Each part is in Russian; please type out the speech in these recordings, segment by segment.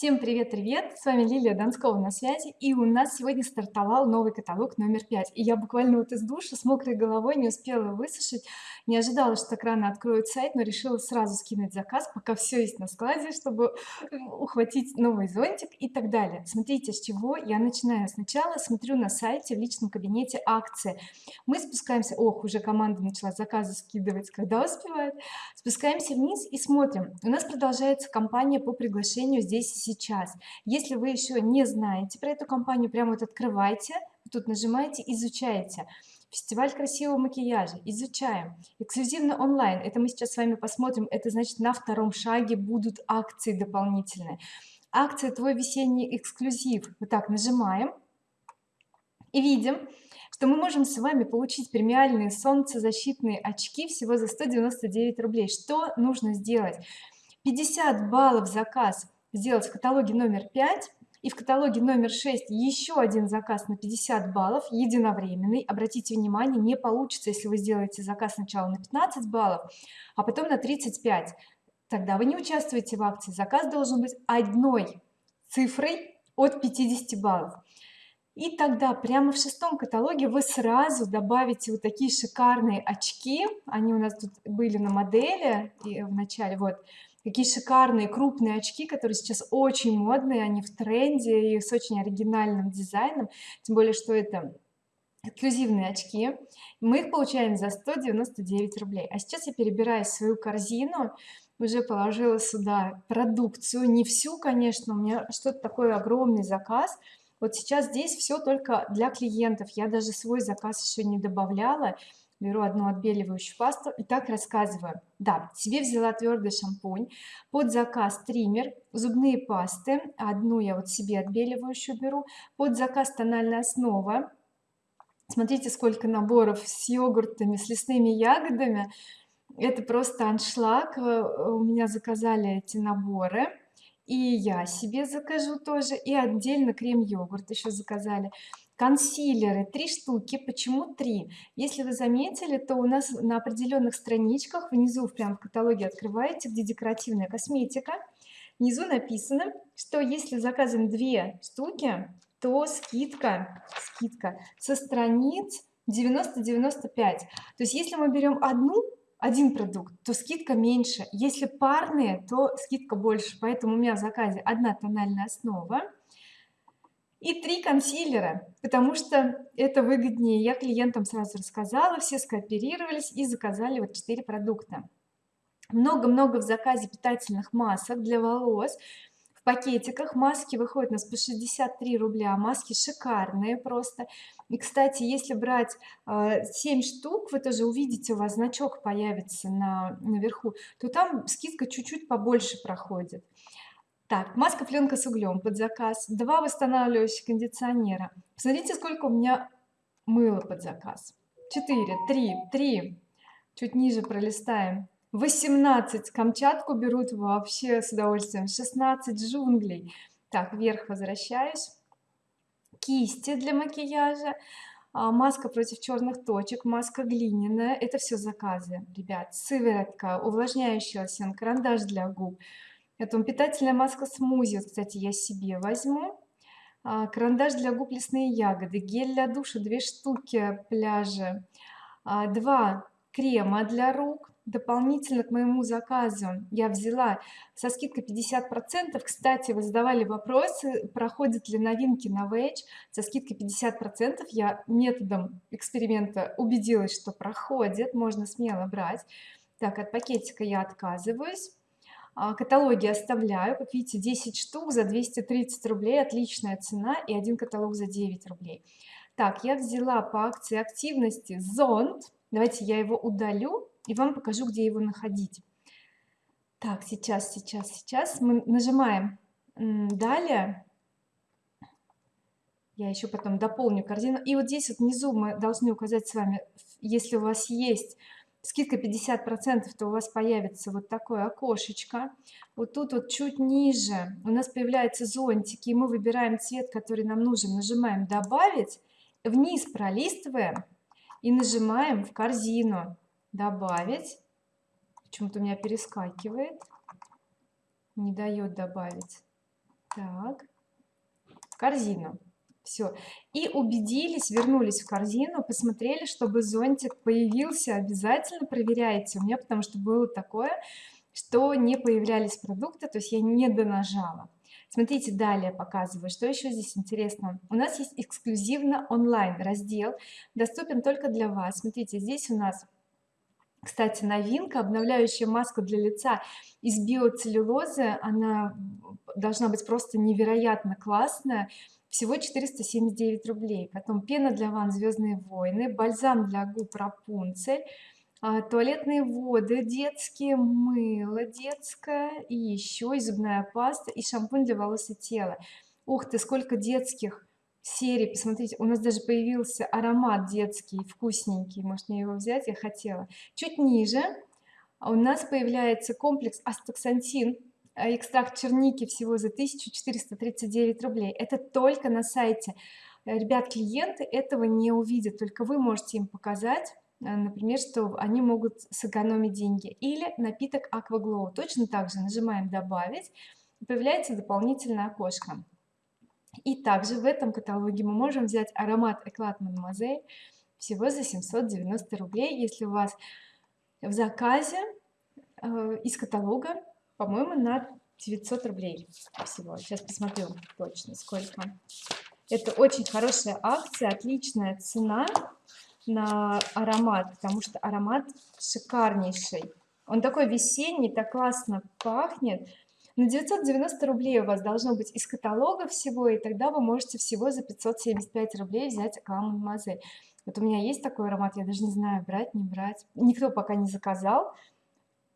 Всем привет привет с вами Лилия Донскова на связи и у нас сегодня стартовал новый каталог номер 5 и я буквально вот из душа с мокрой головой не успела высушить не ожидала что так рано откроют сайт но решила сразу скинуть заказ пока все есть на складе чтобы ухватить новый зонтик и так далее. Смотрите с чего я начинаю. Сначала смотрю на сайте в личном кабинете акции мы спускаемся ох уже команда начала заказы скидывать когда успевает. Спускаемся вниз и смотрим. У нас продолжается кампания по приглашению здесь сейчас. Если вы еще не знаете про эту компанию прямо вот открывайте тут нажимаете изучаете фестиваль красивого макияжа. Изучаем. Эксклюзивно онлайн. Это мы сейчас с вами посмотрим. Это значит на втором шаге будут акции дополнительные. Акция твой весенний эксклюзив вот так нажимаем и видим что мы можем с вами получить премиальные солнцезащитные очки всего за 199 рублей. Что нужно сделать? 50 баллов заказ сделать в каталоге номер 5 и в каталоге номер 6 еще один заказ на 50 баллов единовременный. Обратите внимание не получится если вы сделаете заказ сначала на 15 баллов а потом на 35 тогда вы не участвуете в акции. Заказ должен быть одной цифрой от 50 баллов. И тогда прямо в шестом каталоге вы сразу добавите вот такие шикарные очки. Они у нас тут были на модели и в начале вот какие шикарные крупные очки которые сейчас очень модные они в тренде и с очень оригинальным дизайном. Тем более что это эксклюзивные очки. Мы их получаем за 199 рублей. А сейчас я перебираю свою корзину. Уже положила сюда продукцию. Не всю конечно у меня что-то такой огромный заказ вот сейчас здесь все только для клиентов. Я даже свой заказ еще не добавляла. Беру одну отбеливающую пасту и так рассказываю. Да себе взяла твердый шампунь под заказ триммер зубные пасты. Одну я вот себе отбеливающую беру под заказ тональная основа. Смотрите сколько наборов с йогуртами с лесными ягодами. Это просто аншлаг. Э, у меня заказали эти наборы и я себе закажу тоже и отдельно крем-йогурт еще заказали. Консилеры три штуки почему три? Если вы заметили то у нас на определенных страничках внизу прям в каталоге открываете где декоративная косметика. Внизу написано что если заказываем две штуки то скидка скидка со страниц 90 95 то есть если мы берем одну один продукт то скидка меньше. Если парные то скидка больше. Поэтому у меня в заказе одна тональная основа и три консилера потому что это выгоднее. Я клиентам сразу рассказала все скооперировались и заказали вот 4 продукта. Много-много в заказе питательных масок для волос в пакетиках. Маски выходят у нас по 63 рубля. Маски шикарные просто. И кстати если брать э, 7 штук вы тоже увидите у вас значок появится на наверху то там скидка чуть-чуть побольше проходит. Так маска пленка с углем под заказ. Два восстанавливающих кондиционера. Посмотрите сколько у меня мыла под заказ. 4 3 3 чуть ниже пролистаем 18 камчатку берут вообще с удовольствием. 16 джунглей. Так вверх возвращаюсь. Кисти для макияжа. А, маска против черных точек маска глиняная. Это все заказы ребят. Сыворотка увлажняющий лосьон карандаш для губ. Это питательная маска смузи. Вот, кстати я себе возьму. А, карандаш для губ лесные ягоды. Гель для душа две штуки пляжи. А, два крема для рук дополнительно к моему заказу я взяла со скидкой 50 процентов. Кстати вы задавали вопросы проходят ли новинки на Wage со скидкой 50 процентов я методом эксперимента убедилась что проходит можно смело брать. Так от пакетика я отказываюсь. А, каталоги оставляю. Как видите 10 штук за 230 рублей отличная цена и один каталог за 9 рублей. Так я взяла по акции активности зонт давайте я его удалю и вам покажу где его находить. Так сейчас сейчас сейчас. Мы нажимаем далее я еще потом дополню корзину. И вот здесь вот внизу мы должны указать с вами если у вас есть скидка 50 процентов то у вас появится вот такое окошечко. Вот тут вот чуть ниже у нас появляются зонтики и мы выбираем цвет который нам нужен. Нажимаем добавить вниз пролистываем и нажимаем в корзину добавить. Почему-то у меня перескакивает. Не дает добавить. Так. Корзину. Все и убедились вернулись в корзину посмотрели чтобы зонтик появился. Обязательно проверяйте. У меня потому что было такое что не появлялись продукты то есть я не донажала. Смотрите далее показываю что еще здесь интересно. У нас есть эксклюзивно онлайн раздел доступен только для вас. Смотрите здесь у нас кстати новинка обновляющая маска для лица из биоцеллюлозы. Она должна быть просто невероятно классная. Всего 479 рублей. Потом пена для ванн звездные войны бальзам для губ рапунцель а, туалетные воды детские мыло детское и еще и зубная паста и шампунь для волос и тела. Ух ты сколько детских серий посмотрите у нас даже появился аромат детский вкусненький. Может мне его взять? Я хотела. Чуть ниже у нас появляется комплекс астаксантин Э, экстракт черники всего за 1439 рублей. Это только на сайте. Э, ребят клиенты этого не увидят только вы можете им показать э, например что они могут сэкономить деньги. Или напиток акваглоу точно так же нажимаем добавить появляется дополнительное окошко и также в этом каталоге мы можем взять аромат эклад мадемуазель всего за 790 рублей. Если у вас в заказе э, из каталога по-моему на 900 рублей всего. Сейчас посмотрю точно сколько. Это очень хорошая акция отличная цена на аромат потому что аромат шикарнейший. Он такой весенний так классно пахнет на 990 рублей у вас должно быть из каталога всего и тогда вы можете всего за 575 рублей взять аквамон мазель вот у меня есть такой аромат я даже не знаю брать не брать. Никто пока не заказал.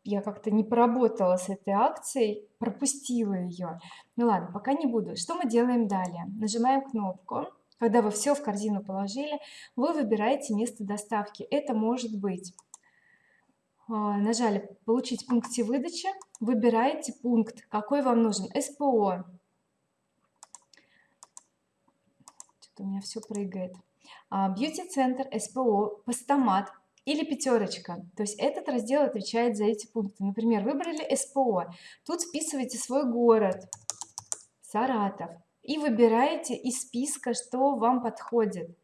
Я как-то не поработала с этой акцией пропустила ее ну ладно пока не буду. Что мы делаем далее? Нажимаем кнопку. Когда вы все в корзину положили вы выбираете место доставки. Это может быть а, нажали получить пункте выдачи выбираете пункт. Какой вам нужен? СПО что-то у меня все прыгает. Бьюти-центр СПО постамат или пятерочка то есть этот раздел отвечает за эти пункты. Например выбрали СПО тут вписываете свой город Саратов и выбираете из списка что вам подходит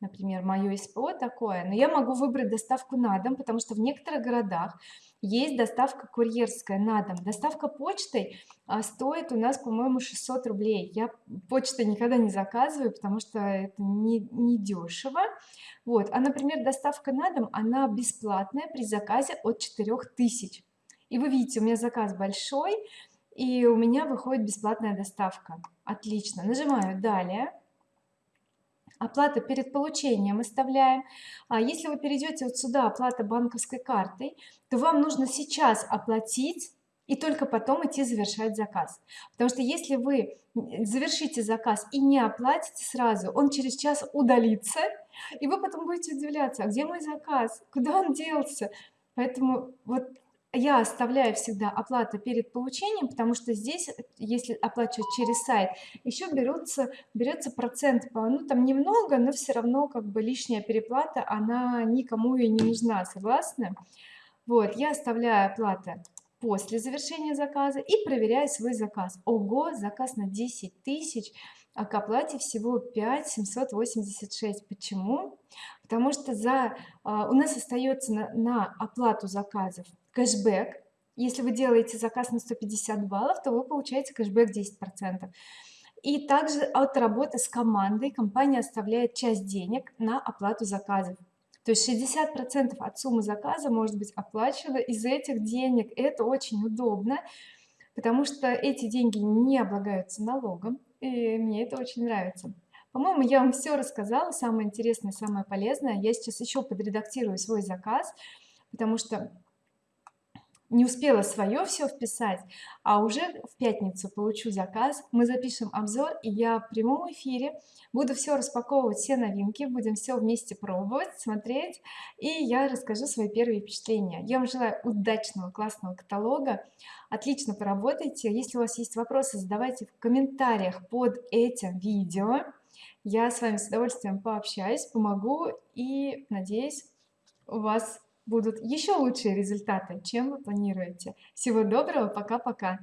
например мое СПО такое но я могу выбрать доставку на дом потому что в некоторых городах есть доставка курьерская на дом. Доставка почтой а, стоит у нас по-моему 600 рублей. Я почтой никогда не заказываю потому что это не, не дешево. Вот. А например доставка на дом она бесплатная при заказе от 4000 и вы видите у меня заказ большой и у меня выходит бесплатная доставка. Отлично. Нажимаю далее оплата перед получением оставляем а если вы перейдете вот сюда оплата банковской картой то вам нужно сейчас оплатить и только потом идти завершать заказ. Потому что если вы завершите заказ и не оплатите сразу он через час удалится и вы потом будете удивляться а где мой заказ? Куда он делся? Поэтому вот я оставляю всегда оплата перед получением потому что здесь если оплачивать через сайт еще берутся берется процент ну там немного но все равно как бы лишняя переплата она никому и не нужна согласны вот я оставляю оплата после завершения заказа и проверяю свой заказ. Ого заказ на 10 тысяч а к оплате всего 5 786 почему? Потому что за а, у нас остается на, на оплату заказов кэшбэк. Если вы делаете заказ на 150 баллов то вы получаете кэшбэк 10 процентов. И также от работы с командой компания оставляет часть денег на оплату заказов. То есть 60 процентов от суммы заказа может быть оплачено из этих денег. Это очень удобно потому что эти деньги не облагаются налогом и мне это очень нравится. По-моему я вам все рассказала самое интересное самое полезное. Я сейчас еще подредактирую свой заказ потому что не успела свое все вписать а уже в пятницу получу заказ. Мы запишем обзор и я в прямом эфире буду все распаковывать все новинки будем все вместе пробовать смотреть и я расскажу свои первые впечатления. Я вам желаю удачного классного каталога. Отлично поработайте. Если у вас есть вопросы задавайте в комментариях под этим видео. Я с вами с удовольствием пообщаюсь помогу и надеюсь у вас будут еще лучшие результаты чем вы планируете. Всего доброго пока-пока